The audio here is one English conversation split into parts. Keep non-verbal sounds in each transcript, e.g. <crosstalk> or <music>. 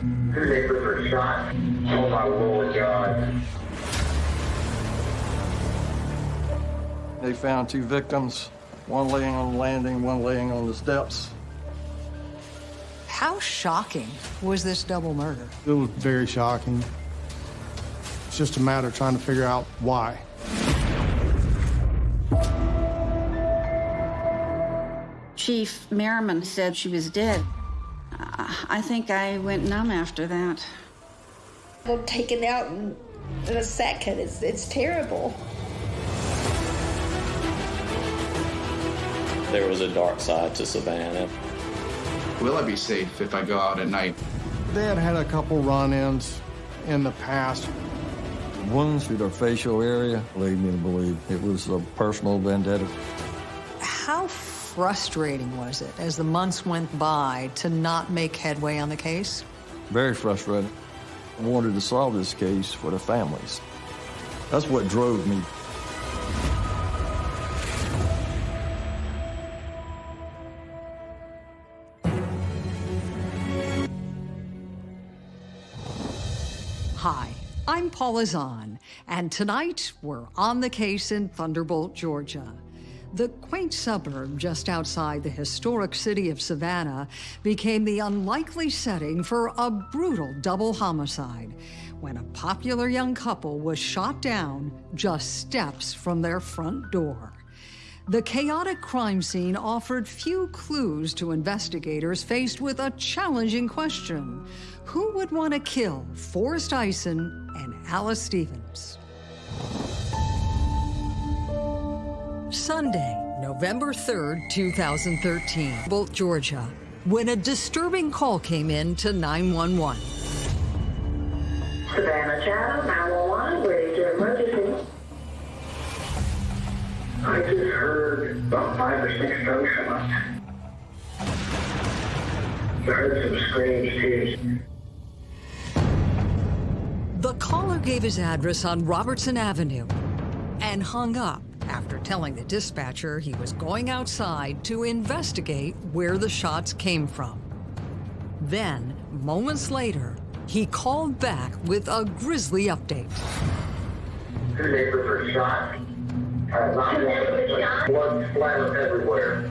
Two neighbors were shot. Oh my Lord God. They found two victims, one laying on the landing, one laying on the steps. How shocking was this double murder? It was very shocking. It's just a matter of trying to figure out why. Chief Merriman said she was dead. I think I went numb after that. They're taken out in, in a second. It's, it's terrible. There was a dark side to Savannah. Will I be safe if I go out at night? They had had a couple run-ins in the past. Wounds through their facial area lead me to believe it was a personal vendetta. Frustrating was it as the months went by to not make headway on the case? Very frustrating. I wanted to solve this case for the families. That's what drove me. Hi, I'm Paula Zahn, and tonight we're on the case in Thunderbolt, Georgia. The quaint suburb just outside the historic city of Savannah became the unlikely setting for a brutal double homicide when a popular young couple was shot down just steps from their front door. The chaotic crime scene offered few clues to investigators faced with a challenging question. Who would want to kill Forrest Ison and Alice Stevens? Sunday, November 3rd, 2013, Bolt, Georgia, when a disturbing call came in to 911. Savannah Chatham, 911, ready to emergency. I just heard about five or six gunshots. I heard some screams too. The caller gave his address on Robertson Avenue and hung up after telling the dispatcher he was going outside to investigate where the shots came from. Then, moments later, he called back with a grisly update. Two neighbors were shot. Uh, blood splattered everywhere.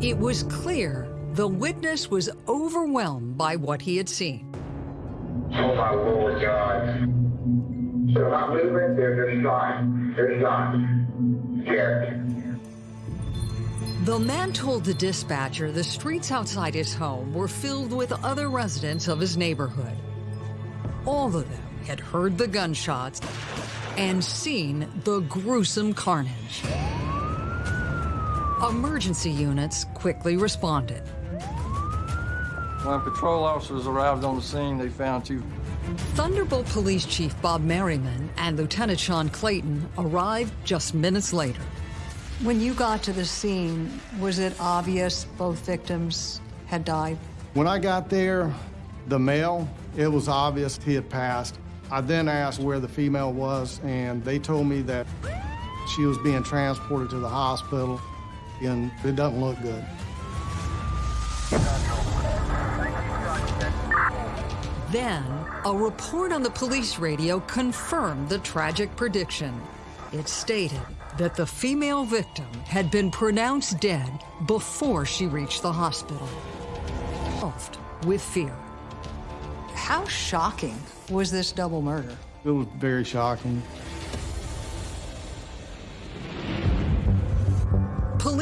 It was clear the witness was overwhelmed by what he had seen. Oh my Lord God. They're not moving, they're just shot. They're shot. Scared. The man told the dispatcher the streets outside his home were filled with other residents of his neighborhood. All of them had heard the gunshots and seen the gruesome carnage. Emergency units quickly responded. When patrol officers arrived on the scene, they found two. Thunderbolt Police Chief Bob Merriman and Lieutenant Sean Clayton arrived just minutes later. When you got to the scene, was it obvious both victims had died? When I got there, the male, it was obvious he had passed. I then asked where the female was, and they told me that she was being transported to the hospital, and it doesn't look good. Then, a report on the police radio confirmed the tragic prediction. It stated that the female victim had been pronounced dead before she reached the hospital. With fear. How shocking was this double murder? It was very shocking.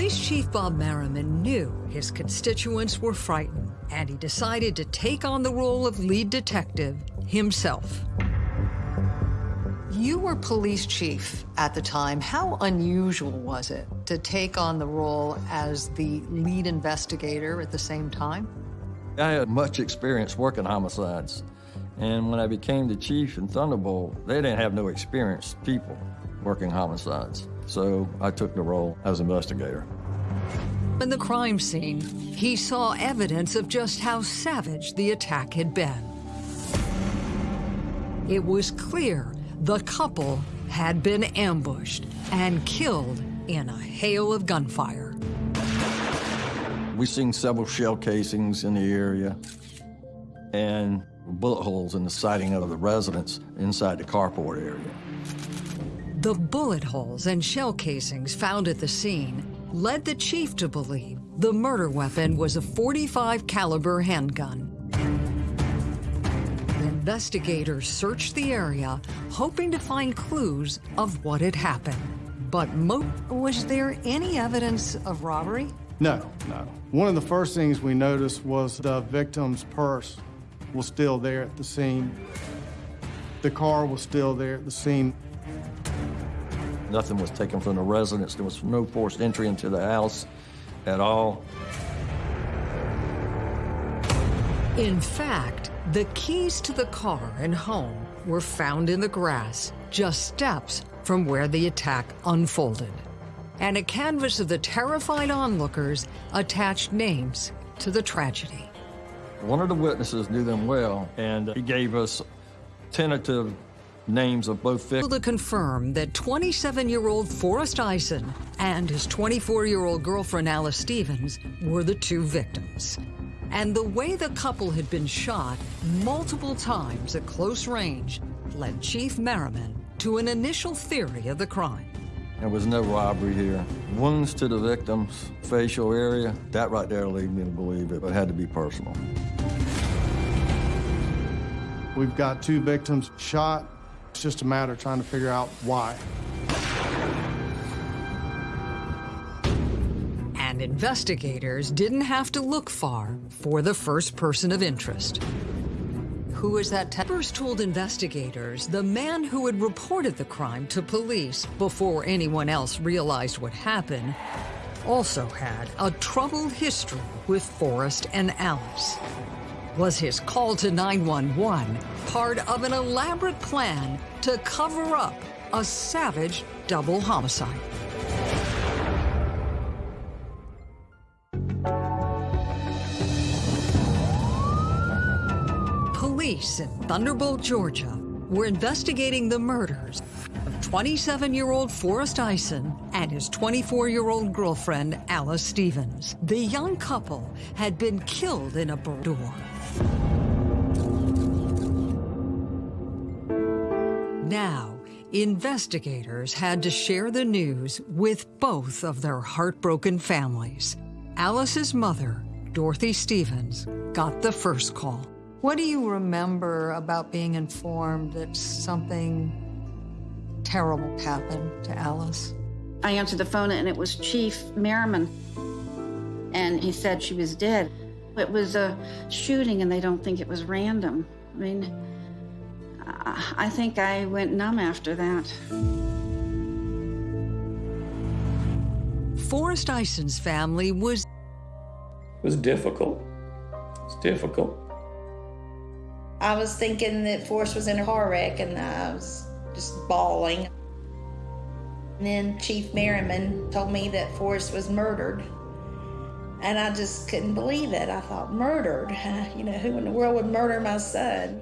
Police Chief Bob Merriman knew his constituents were frightened, and he decided to take on the role of lead detective himself. You were police chief at the time. How unusual was it to take on the role as the lead investigator at the same time? I had much experience working homicides. And when I became the chief in Thunderbolt, they didn't have no experienced people working homicides. So I took the role as investigator. In the crime scene, he saw evidence of just how savage the attack had been. It was clear the couple had been ambushed and killed in a hail of gunfire. We've seen several shell casings in the area and bullet holes in the siding of the residence inside the carport area. The bullet holes and shell casings found at the scene led the chief to believe the murder weapon was a 45 caliber handgun. Investigators searched the area, hoping to find clues of what had happened. But was there any evidence of robbery? No, no. One of the first things we noticed was the victim's purse was still there at the scene. The car was still there at the scene. Nothing was taken from the residence. There was no forced entry into the house at all. In fact, the keys to the car and home were found in the grass, just steps from where the attack unfolded. And a canvas of the terrified onlookers attached names to the tragedy. One of the witnesses knew them well, and he gave us tentative names of both victims. To confirm that 27-year-old Forrest Ison and his 24-year-old girlfriend Alice Stevens were the two victims. And the way the couple had been shot multiple times at close range led Chief Merriman to an initial theory of the crime. There was no robbery here. Wounds to the victim's facial area, that right there led me to believe it, but it had to be personal. We've got two victims shot. It's just a matter of trying to figure out why. And investigators didn't have to look far for the first person of interest. Who is that? First told investigators the man who had reported the crime to police before anyone else realized what happened also had a troubled history with Forrest and Alice. Was his call to 911 part of an elaborate plan to cover up a savage double homicide? Police in Thunderbolt, Georgia were investigating the murders of 27-year-old Forrest Ison and his 24-year-old girlfriend, Alice Stevens. The young couple had been killed in a door. Now, investigators had to share the news with both of their heartbroken families. Alice's mother, Dorothy Stevens, got the first call. What do you remember about being informed that something terrible happened to Alice? I answered the phone and it was Chief Merriman. And he said she was dead. It was a shooting and they don't think it was random. I mean, I think I went numb after that. Forrest Ison's family was... It was difficult. It's difficult. I was thinking that Forrest was in a car wreck and I was just bawling. And then Chief Merriman told me that Forrest was murdered. And I just couldn't believe it. I thought, murdered? <laughs> You know, who in the world would murder my son?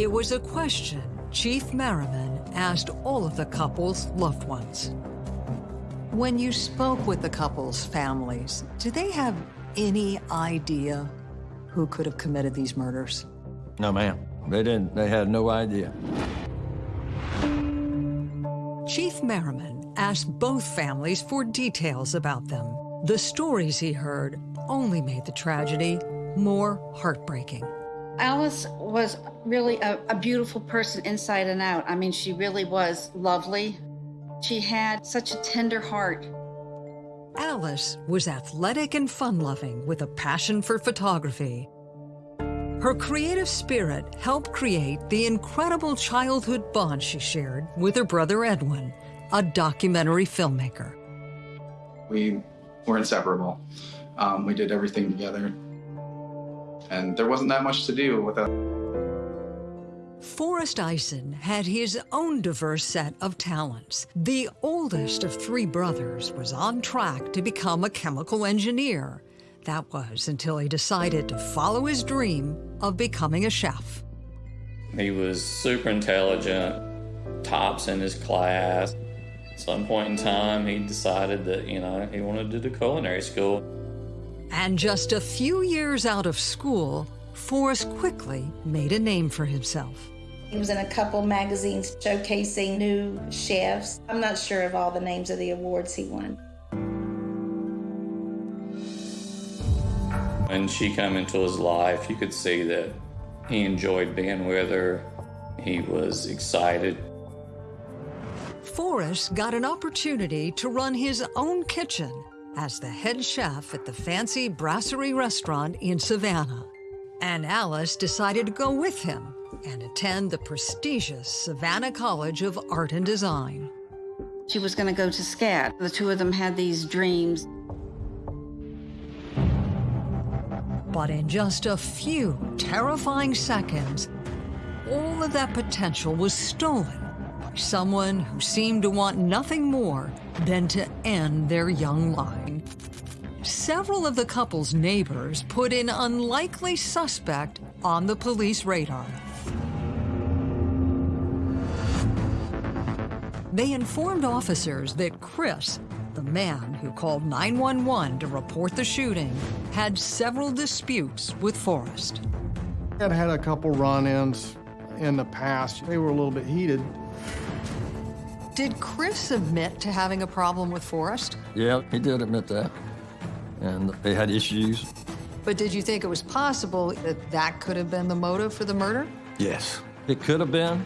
It was a question Chief Merriman asked all of the couple's loved ones. When you spoke with the couple's families, do they have any idea who could have committed these murders? No, ma'am. They didn't. They had no idea. Chief Merriman asked both families for details about them. The stories he heard only made the tragedy more heartbreaking. Alice was really a, a, beautiful person inside and out. I mean, she really was lovely. She had such a tender heart. Alice was athletic and fun-loving with a passion for photography. Her creative spirit helped create the incredible childhood bond she shared with her brother Edwin, a documentary filmmaker. We were inseparable. Um, we did everything together. And there wasn't that much to do without Forrest Ison had his own diverse set of talents. The oldest of three brothers was on track to become a chemical engineer. That was until he decided to follow his dream of becoming a chef. He was super intelligent, tops in his class, At some point in time, he decided that, you know, he wanted to do culinary school. And just a few years out of school, Forrest quickly made a name for himself. He was in a couple magazines showcasing new chefs. I'm not sure of all the names of the awards he won. When she came into his life, you could see that he enjoyed being with her. He was excited. Forrest got an opportunity to run his own kitchen as the head chef at the fancy Brasserie restaurant in Savannah. And Alice decided to go with him and attend the prestigious Savannah College of Art and Design. She was going to go to SCAD. The two of them had these dreams. But in just a few terrifying seconds, all of that potential was stolen someone who seemed to want nothing more than to end their young line. Several of the couple's neighbors put an unlikely suspect on the police radar. They informed officers that Chris, the man who called 911 to report the shooting, had several disputes with Forrest. I'd had a couple run-ins in the past. They were a little bit heated. Did Chris admit to having a problem with Forrest? Yeah, he did admit that. And they had issues. But did you think it was possible that that could have been the motive for the murder? Yes. It could have been.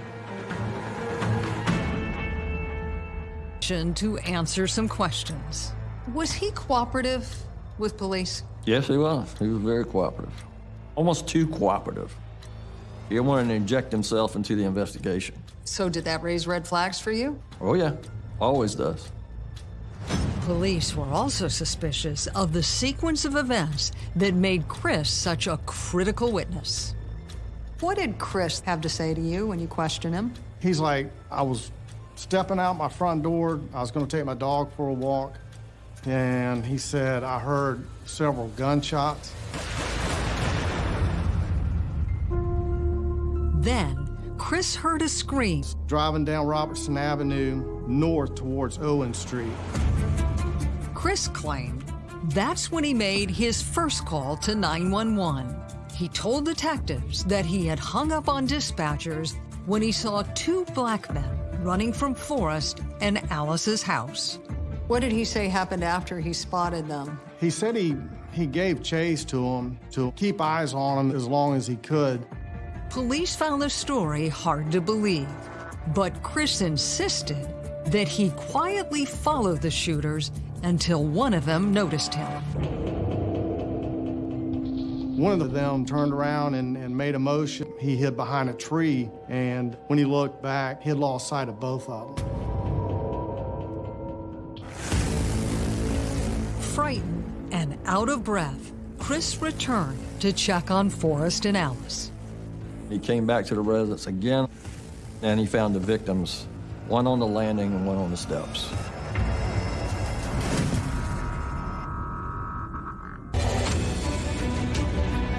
To answer some questions. Was he cooperative with police? Yes, he was. He was very cooperative. Almost too cooperative. He wanted to inject himself into the investigation. So did that raise red flags for you? Oh, yeah. Always does. Police were also suspicious of the sequence of events that made Chris such a critical witness. What did Chris have to say to you when you questioned him? He's like, I was stepping out my front door. I was going to take my dog for a walk. And he said, I heard several gunshots. Then, Chris heard a scream. Driving down Robertson Avenue north towards Owen Street. Chris claimed that's when he made his first call to 911. He told detectives that he had hung up on dispatchers when he saw two black men running from Forrest and Alice's house. What did he say happened after he spotted them? He said he, he gave chase to them to keep eyes on them as long as he could. Police found the story hard to believe, but Chris insisted that he quietly followed the shooters until one of them noticed him. One of them turned around and, and, made a motion. He hid behind a tree, and when he looked back, he had lost sight of both of them. Frightened and out of breath, Chris returned to check on Forrest and Alice. He came back to the residence again, and he found the victims, one on the landing and one on the steps.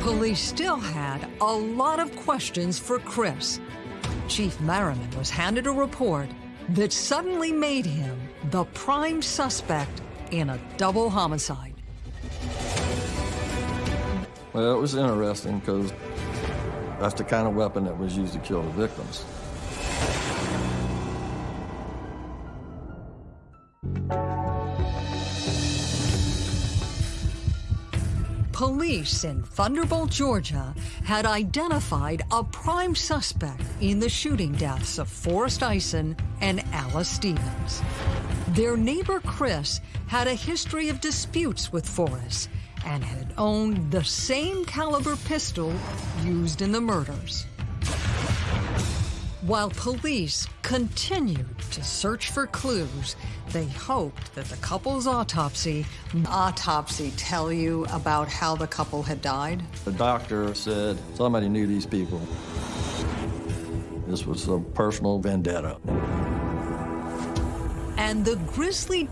Police still had a lot of questions for Chris. Chief Merriman was handed a report that suddenly made him the prime suspect in a double homicide. Well, it was interesting because that's the kind of weapon that was used to kill the victims. Police in Thunderbolt, Georgia had identified a prime suspect in the shooting deaths of Forrest Ison and Alice Stevens. Their neighbor Chris had a history of disputes with Forrest and had owned the same caliber pistol used in the murders. While police continued to search for clues, they hoped that the couple's autopsy autopsy tell you about how the couple had died. The doctor said somebody knew these people. This was a personal vendetta. And the grisly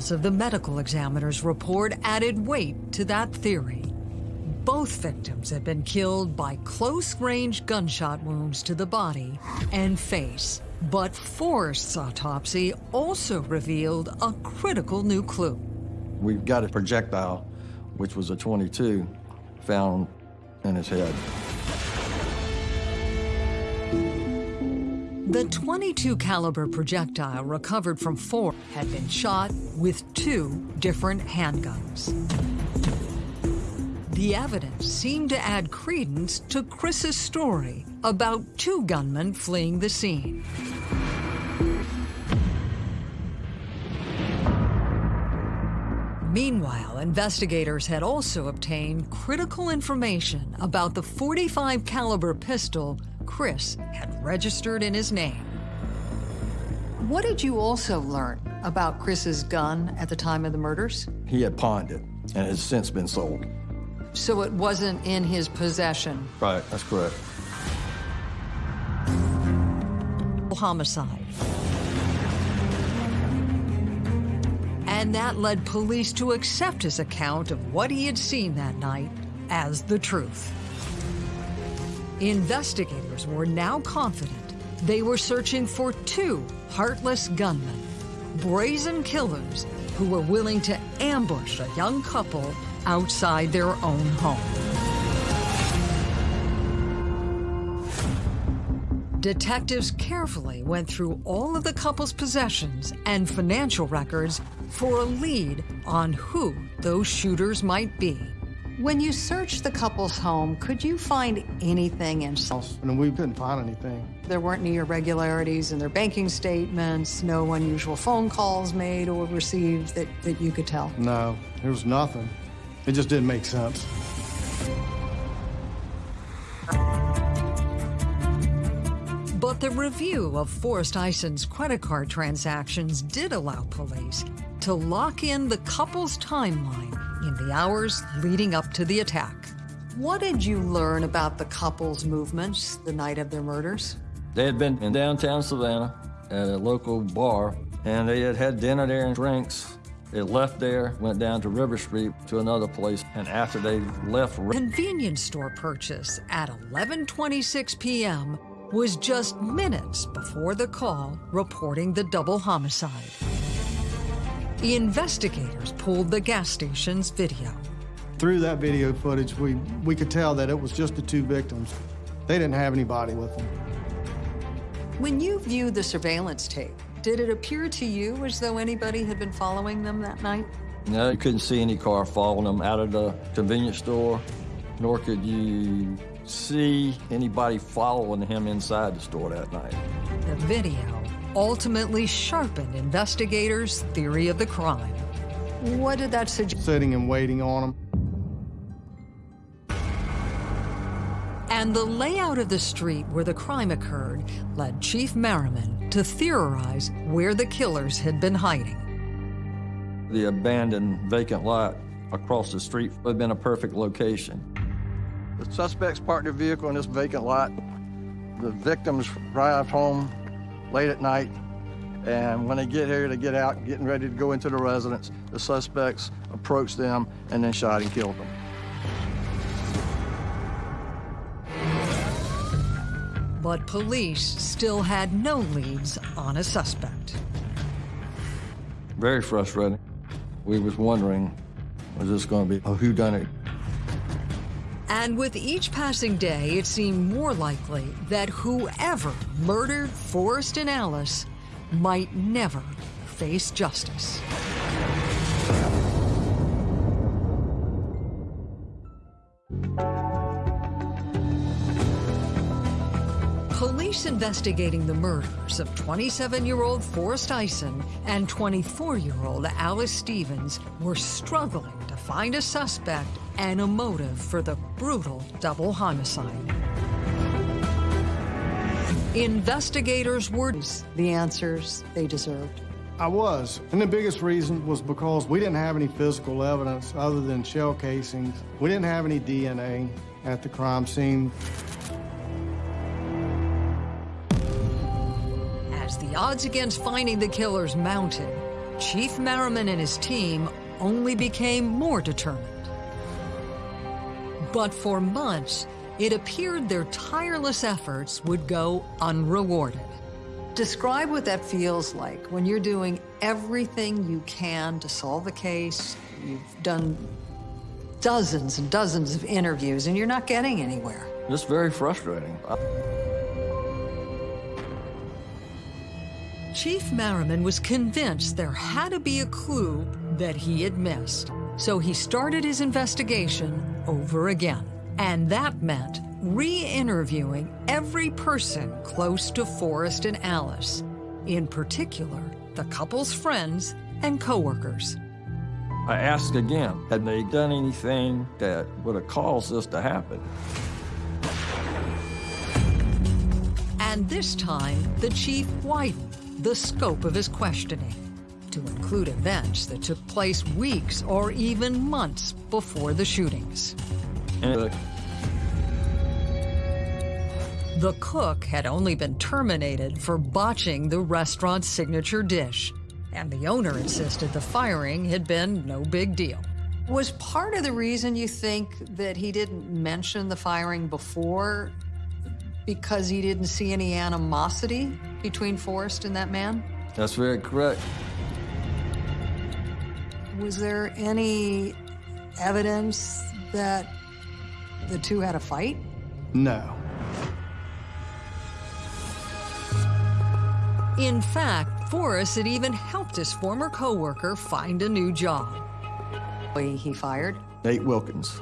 details of the medical examiner's report added weight to that theory. Both victims had been killed by close-range gunshot wounds to the body and face. But Forrest's autopsy also revealed a critical new clue. We've got a projectile, which was a 22, found in his head. The 22 caliber projectile recovered from Ford had been shot with two different handguns. The evidence seemed to add credence to Chris's story about two gunmen fleeing the scene. Meanwhile, investigators had also obtained critical information about the 45 caliber pistol Chris had registered in his name. What did you also learn about Chris's gun at the time of the murders? He had pawned it and has since been sold. So it wasn't in his possession. Right, that's correct. Homicide. And that led police to accept his account of what he had seen that night as the truth. Investigators were now confident they were searching for two heartless gunmen, brazen killers who were willing to ambush a young couple outside their own home. Detectives carefully went through all of the couple's possessions and financial records for a lead on who those shooters might be. When you searched the couple's home, could you find anything in And we couldn't find anything. There weren't any irregularities in their banking statements, no unusual phone calls made or received that, that you could tell? No, there was nothing. It just didn't make sense. But the review of Forrest Ison's credit card transactions did allow police to lock in the couple's timeline in the hours leading up to the attack. What did you learn about the couple's movements the night of their murders? They had been in downtown Savannah at a local bar, and they had had dinner there and drinks. They left there, went down to River Street to another place, and after they left... Convenience store purchase at 11.26 p.m. was just minutes before the call reporting the double homicide. The investigators pulled the gas station's video. Through that video footage, we, we could tell that it was just the two victims. They didn't have anybody with them. When you viewed the surveillance tape, did it appear to you as though anybody had been following them that night? No, you couldn't see any car following them out of the convenience store, nor could you see anybody following him inside the store that night. The video ultimately sharpened investigators' theory of the crime. What did that suggest? Sitting and waiting on them. And the layout of the street where the crime occurred led Chief Merriman to theorize where the killers had been hiding. The abandoned vacant lot across the street would have been a perfect location. The suspects parked their vehicle in this vacant lot. The victims arrived home late at night. And when they get here, they get out, getting ready to go into the residence. The suspects approached them and then shot and killed them. But police still had no leads on a suspect. Very frustrating. We was wondering, was this going to be a whodunit? And with each passing day, it seemed more likely that whoever murdered Forrest and Alice might never face justice. Police investigating the murders of 27-year-old Forrest Ison and 24-year-old Alice Stevens were struggling to find a suspect and a motive for the brutal double homicide. Investigators were the answers they deserved. I was. And the biggest reason was because we didn't have any physical evidence other than shell casings. We didn't have any DNA at the crime scene. As the odds against finding the killers mounted, Chief Merriman and his team only became more determined. But for months, it appeared their tireless efforts would go unrewarded. Describe what that feels like when you're doing everything you can to solve the case. You've done dozens and dozens of interviews and you're not getting anywhere. It's very frustrating. Chief Merriman was convinced there had to be a clue that he had missed. So he started his investigation over again. And that meant re-interviewing every person close to Forrest and Alice, in particular, the couple's friends and coworkers. I asked again, had they done anything that would have caused this to happen? And this time, the chief widened the scope of his questioning to include events that took place weeks or even months before the shootings. And The cook had only been terminated for botching the restaurant's signature dish, and the owner insisted the firing had been no big deal. Was part of the reason you think that he didn't mention the firing before because he didn't see any animosity between Forrest and that man? that's very correct. Was there any evidence that the two had a fight? No. In fact, Forrest had even helped his former coworker find a new job. He fired? Nate Wilkins.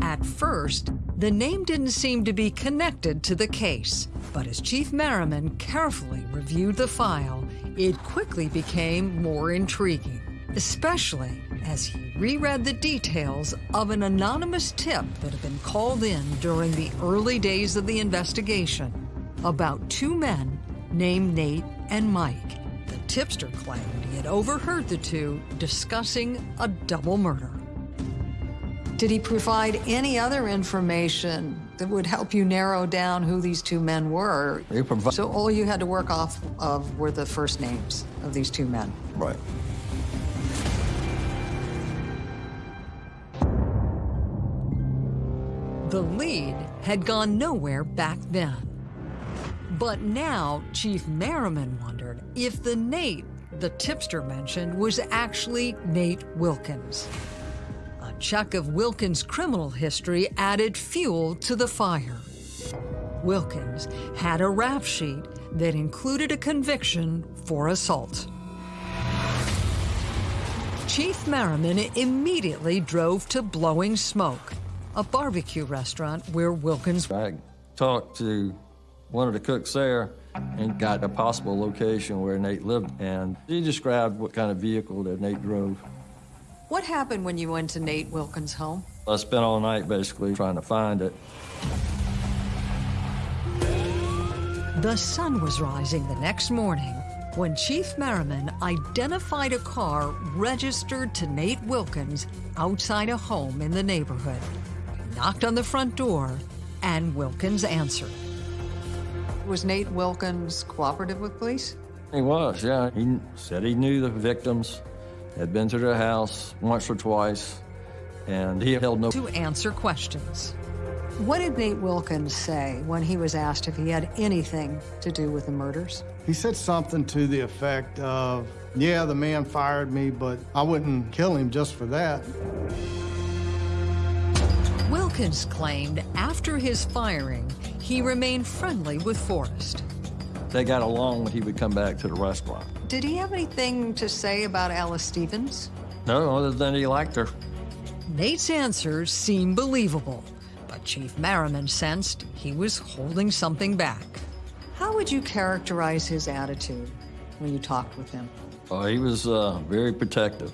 At first, the name didn't seem to be connected to the case, but as Chief Merriman carefully reviewed the file, it quickly became more intriguing, especially as he reread the details of an anonymous tip that had been called in during the early days of the investigation about two men named Nate and Mike. The tipster claimed he had overheard the two discussing a double murder. Did he provide any other information that would help you narrow down who these two men were? So all you had to work off of were the first names of these two men. Right. The lead had gone nowhere back then. But now Chief Merriman wondered if the Nate the tipster mentioned was actually Nate Wilkins. Check of Wilkins' criminal history added fuel to the fire. Wilkins had a rap sheet that included a conviction for assault. Chief Merriman immediately drove to Blowing Smoke, a barbecue restaurant where Wilkins I talked to one of the cooks there and got a possible location where Nate lived, and he described what kind of vehicle that Nate drove. What happened when you went to Nate Wilkins' home? I spent all night basically trying to find it. The sun was rising the next morning when Chief Merriman identified a car registered to Nate Wilkins outside a home in the neighborhood. He knocked on the front door, and Wilkins answered. Was Nate Wilkins cooperative with police? He was, yeah. He said he knew the victims, had been to their house once or twice, and he held no. To answer questions. What did Nate Wilkins say when he was asked if he had anything to do with the murders? He said something to the effect of, yeah, the man fired me, but I wouldn't kill him just for that. Wilkins claimed after his firing, he remained friendly with Forrest. They got along when he would come back to the restaurant. Did he have anything to say about Alice Stevens? No, other than he liked her. Nate's answers seemed believable, but Chief Merriman sensed he was holding something back. How would you characterize his attitude when you talked with him? Uh, he was uh, very protective.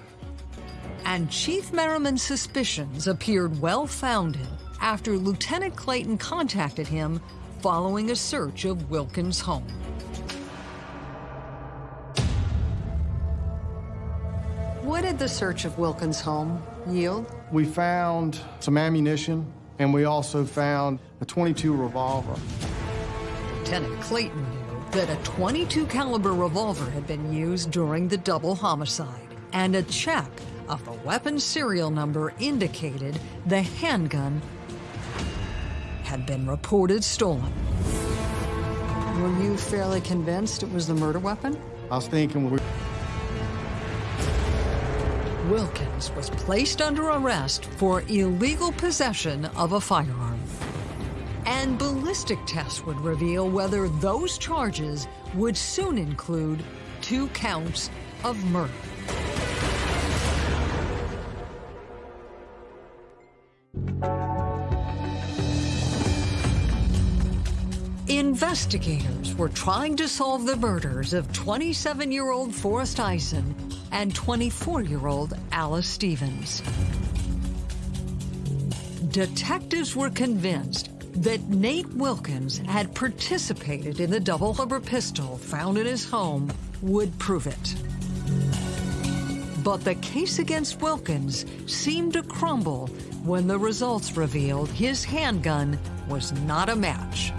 And Chief Merriman's suspicions appeared well founded after Lieutenant Clayton contacted him following a search of Wilkins' home. What did the search of Wilkins' home yield? We found some ammunition, and we also found a 22 revolver. Lieutenant Clayton knew that a 22 caliber revolver had been used during the double homicide, and a check of the weapon's serial number indicated the handgun had been reported stolen. Were you fairly convinced it was the murder weapon? I was thinking we Wilkins was placed under arrest for illegal possession of a firearm. And ballistic tests would reveal whether those charges would soon include two counts of murder. Investigators were trying to solve the murders of 27-year-old Forrest Ison and 24-year-old Alice Stevens. Detectives were convinced that Nate Wilkins had participated in the double-rubber pistol found in his home would prove it. But the case against Wilkins seemed to crumble when the results revealed his handgun was not a match.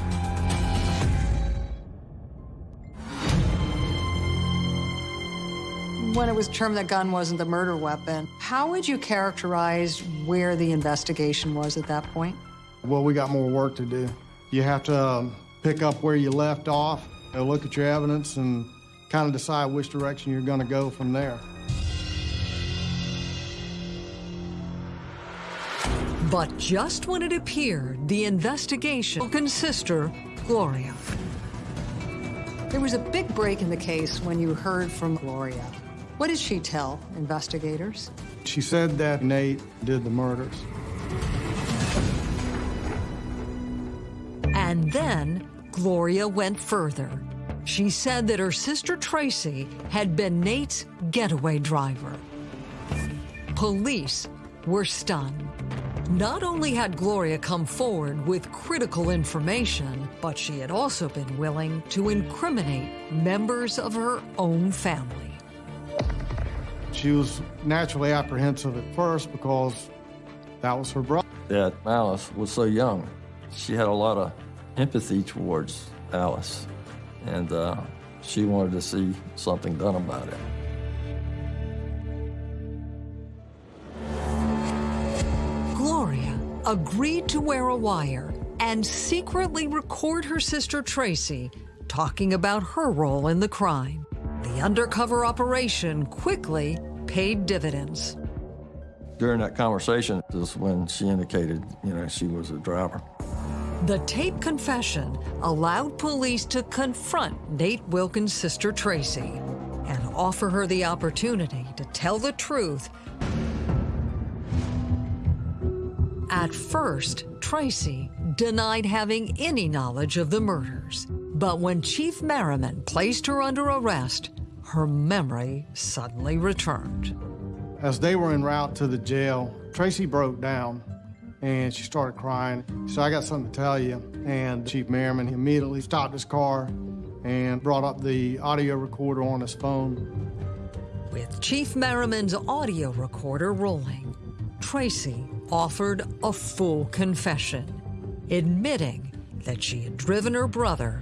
When it was determined that gun wasn't the murder weapon, how would you characterize where the investigation was at that point? Well, we got more work to do. You have to um, pick up where you left off, you know, look at your evidence, and kind of decide which direction you're going to go from there. But just when it appeared the investigation Wilkins' sister, Gloria. There was a big break in the case when you heard from Gloria. What did she tell investigators? She said that Nate did the murders. And then Gloria went further. She said that her sister Tracy had been Nate's getaway driver. Police were stunned. Not only had Gloria come forward with critical information, but she had also been willing to incriminate members of her own family. She was naturally apprehensive at first because that was her brother. That Alice was so young. She had a lot of empathy towards Alice, and uh, she wanted to see something done about it. Gloria agreed to wear a wire and secretly record her sister Tracy talking about her role in the crime. The undercover operation quickly paid dividends. During that conversation is when she indicated, you know, she was a driver. The tape confession allowed police to confront Nate Wilkins' sister Tracy and offer her the opportunity to tell the truth. At first, Tracy denied having any knowledge of the murders. But when Chief Merriman placed her under arrest, her memory suddenly returned. As they were en route to the jail, Tracy broke down and she started crying. So I got something to tell you. And Chief Merriman immediately stopped his car and brought up the audio recorder on his phone. With Chief Merriman's audio recorder rolling, Tracy offered a full confession, admitting that she had driven her brother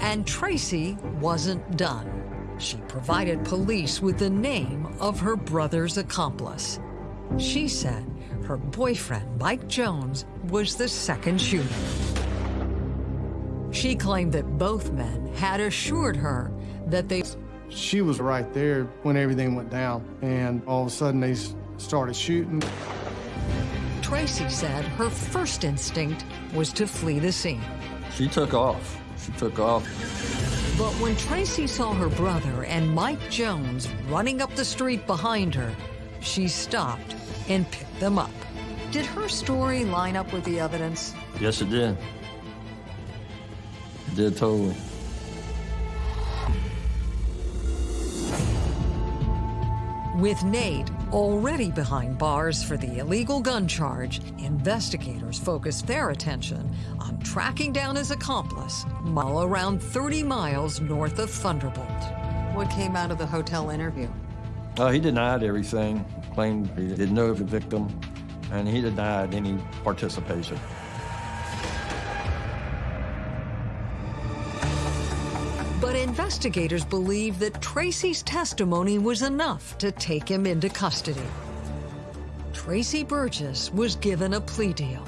And Tracy wasn't done. She provided police with the name of her brother's accomplice. She said her boyfriend, Mike Jones, was the second shooter. She claimed that both men had assured her that they... She was right there when everything went down, and all of a sudden they started shooting. Tracy said her first instinct was to flee the scene. She took off. She took off. But when Tracy saw her brother and Mike Jones running up the street behind her, she stopped and picked them up. Did her story line up with the evidence? Yes, it did. It did totally. With Nate already behind bars for the illegal gun charge, investigators focused their attention on tracking down his accomplice, while around 30 miles north of Thunderbolt. What came out of the hotel interview? Uh, he denied everything, claimed he didn't know the victim, and he denied any participation. Investigators believe that Tracy's testimony was enough to take him into custody. Tracy Burgess was given a plea deal.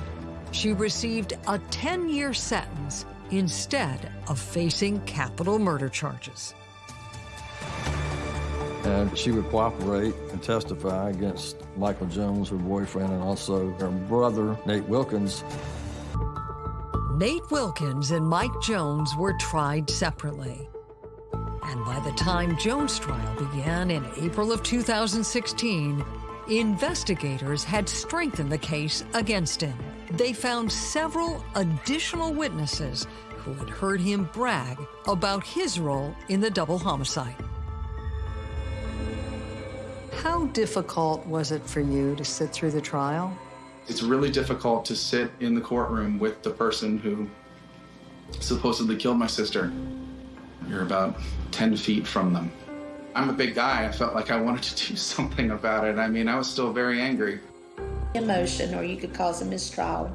She received a 10-year sentence instead of facing capital murder charges. And she would cooperate and testify against Michael Jones, her boyfriend, and also her brother, Nate Wilkins. Nate Wilkins and Mike Jones were tried separately. And by the time Jones' trial began in April of 2016, investigators had strengthened the case against him. They found several additional witnesses who had heard him brag about his role in the double homicide. How difficult was it for you to sit through the trial? It's really difficult to sit in the courtroom with the person who supposedly killed my sister. You're about 10 feet from them. I'm a big guy. I felt like I wanted to <laughs> do something about it. I mean, I was still very angry. Emotion, or you could cause a mistrial.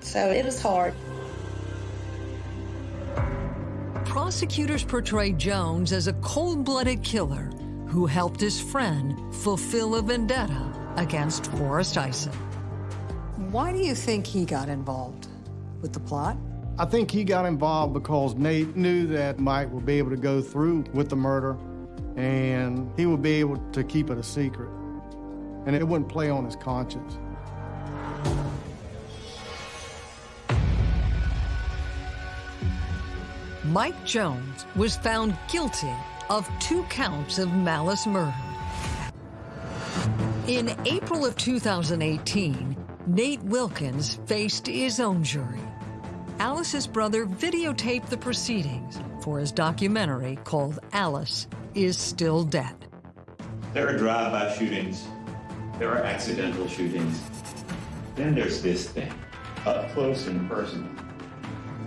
So it was hard. Prosecutors portray Jones as a cold-blooded killer who helped his friend fulfill a vendetta against Forrest Ison. Why do you think he got involved with the plot? I think he got involved because Nate knew that Mike would be able to go through with the murder and he would be able to keep it a secret. And it wouldn't play on his conscience. Mike Jones was found guilty of two counts of malice murder. In April of 2018, Nate Wilkins faced his own jury. Alice's brother videotaped the proceedings for his documentary called Alice is Still Dead. There are drive-by shootings. There are accidental shootings. Then there's this thing, up close and personal.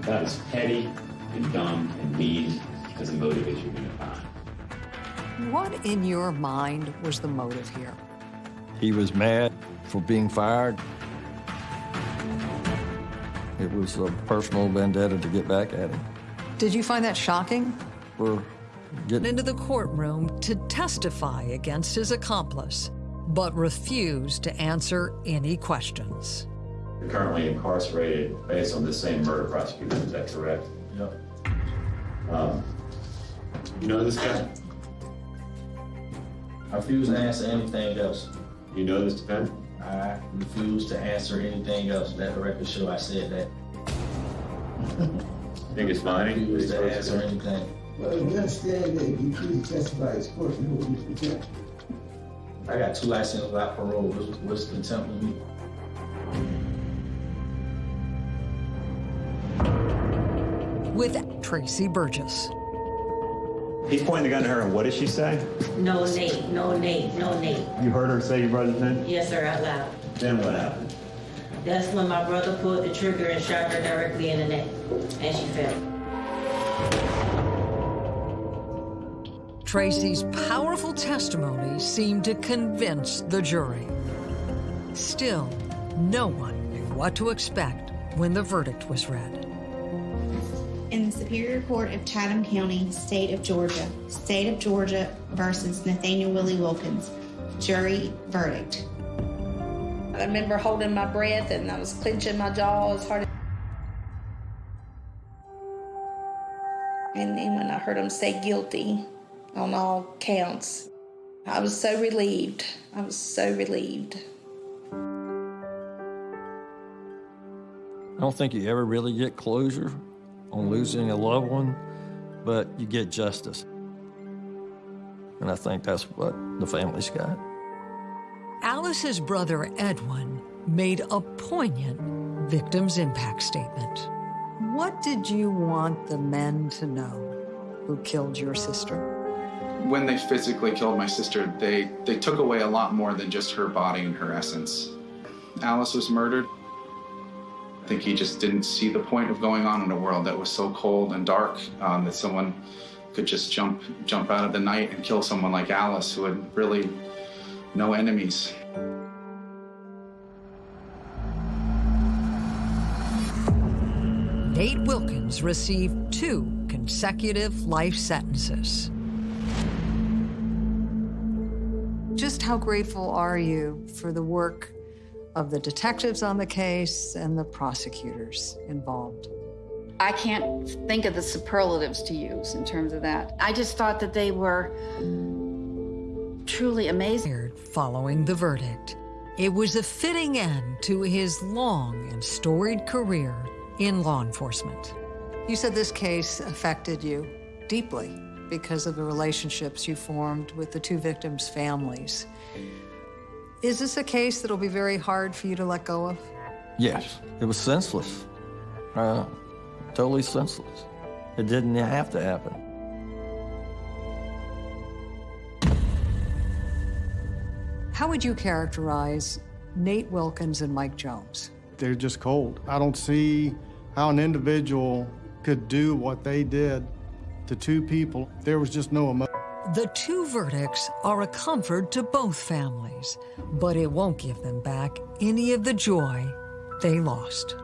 That is petty and dumb and mean as a motive as you're going to find. What in your mind was the motive here? He was mad for being fired. It was a personal vendetta to get back at him. Did you find that shocking? We're getting into the courtroom to testify against his accomplice, but refused to answer any questions. You're currently incarcerated based on the same murder prosecution, is that correct? Yep. Um, you know this guy? I refuse to answer anything else. You know this defendant? I refuse to answer anything else. Let the record show I said that. I think it's fine? I refuse to answer anything. Well, you understand that you couldn't testify as court, you know, Mr. Jackson. I got two licenses without parole. What's, what's contempt of me? With Tracy Burgess. He's pointing the gun to her, and what did she say? No, Nate, no, Nate, no, Nate. You heard her say your brother's name? Yes, sir, out loud. Then what happened? That's when my brother pulled the trigger and shot her directly in the neck, and she fell. Tracy's powerful testimony seemed to convince the jury. Still, no one knew what to expect when the verdict was read. In the Superior Court of Chatham County, State of Georgia, State of Georgia versus Nathaniel Willie Wilkins, jury verdict. I remember holding my breath and I was clenching my jaw as hard as And then when I heard him say guilty on all counts, I was so relieved. I was so relieved. I don't think you ever really get closure on losing a loved one, but you get justice. And I think that's what the family's got. Alice's brother Edwin made a poignant victim's impact statement. What did you want the men to know who killed your sister? When they physically killed my sister, they, they took away a lot more than just her body and her essence. Alice was murdered. Think he just didn't see the point of going on in a world that was so cold and dark um, that someone could just jump jump out of the night and kill someone like Alice, who had really no enemies. Nate Wilkins received two consecutive life sentences. Just how grateful are you for the work of the detectives on the case and the prosecutors involved? I can't think of the superlatives to use in terms of that. I just thought that they were truly amazing. Following the verdict, it was a fitting end to his long and storied career in law enforcement. You said this case affected you deeply because of the relationships you formed with the two victims' families. Is this a case that'll be very hard for you to let go of? Yes, it was senseless. Uh, totally senseless. It didn't have to happen. How would you characterize Nate Wilkins and Mike Jones? They're just cold. I don't see how an individual could do what they did to two people. There was just no emotion. The two verdicts are a comfort to both families, but it won't give them back any of the joy they lost.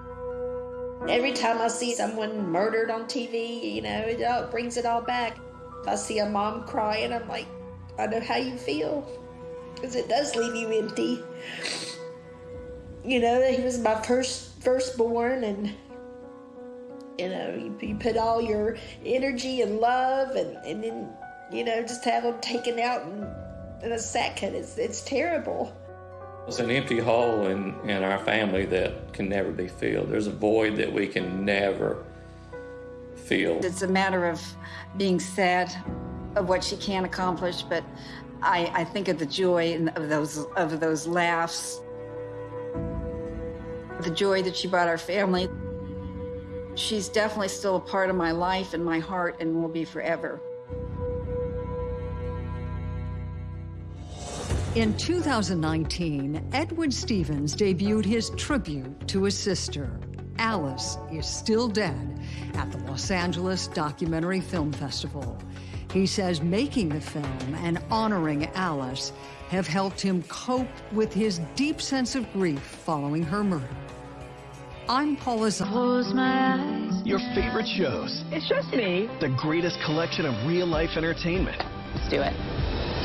Every time I see someone murdered on TV, you know, it all, brings it all back. If I see a mom crying, I'm like, I know how you feel, because it does leave you empty. You know, he was my first firstborn, and you know, you, you put all your energy and love, and, and then you know, just have them taken out in, in a second. It's it's terrible. It's an empty hole in, in our family that can never be filled. There's a void that we can never fill. It's a matter of being sad of what she can't accomplish, but I, I think of the joy of those of those laughs, the joy that she brought our family. She's definitely still a part of my life and my heart and will be forever. In 2019, Edward Stevens debuted his tribute to his sister. Alice is still dead at the Los Angeles Documentary Film Festival. He says making the film and honoring Alice have helped him cope with his deep sense of grief following her murder. I'm Paula Close my eyes. Your favorite shows. It's just me. The greatest collection of real-life entertainment. Let's do it.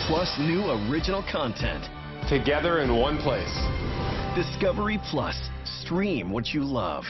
Plus new original content. Together in one place. Discovery Plus. Stream what you love.